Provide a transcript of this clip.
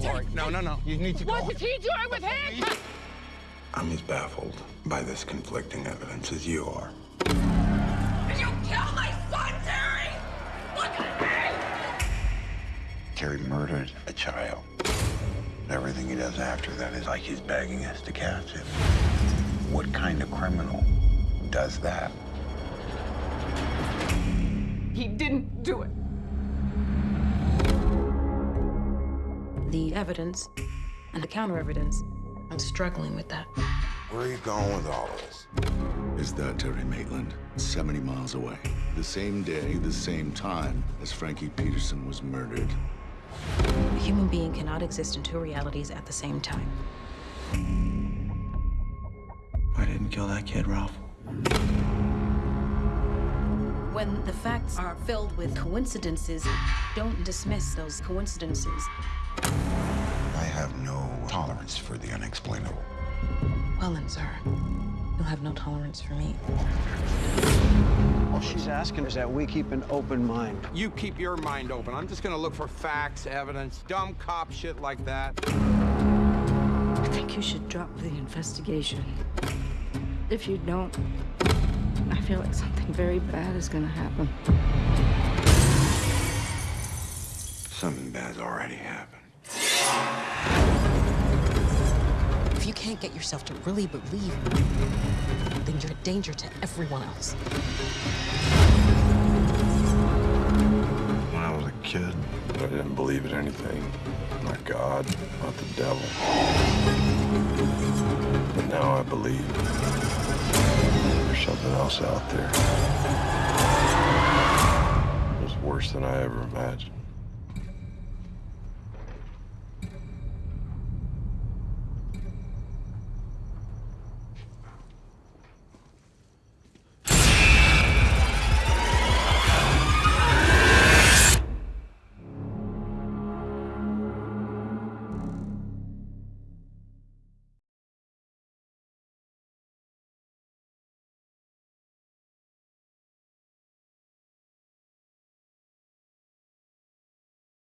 Lori. No, no, no. You need to go. What is he doing with him? I'm as baffled by this conflicting evidence as you are. Did you kill my son, Terry? Look at me! Terry murdered a child. Everything he does after that is like he's begging us to catch him. What kind of criminal does that? He didn't do it. The evidence and the counter evidence. I'm struggling with that. Where are you going with all this? Is that Terry Maitland, 70 miles away. The same day, the same time as Frankie Peterson was murdered. A human being cannot exist in two realities at the same time. I didn't kill that kid, Ralph. When the facts are filled with coincidences, don't dismiss those coincidences. I have no tolerance for the unexplainable. Well then, sir, you'll have no tolerance for me. All she's asking is that we keep an open mind. You keep your mind open. I'm just gonna look for facts, evidence, dumb cop shit like that. I think you should drop the investigation. If you don't, I feel like something very bad is gonna happen. Something bad's already happened. Can't get yourself to really believe, then you're a danger to everyone else. When I was a kid, I didn't believe in anything. Not God, not the devil. But now I believe there's something else out there. It's worse than I ever imagined.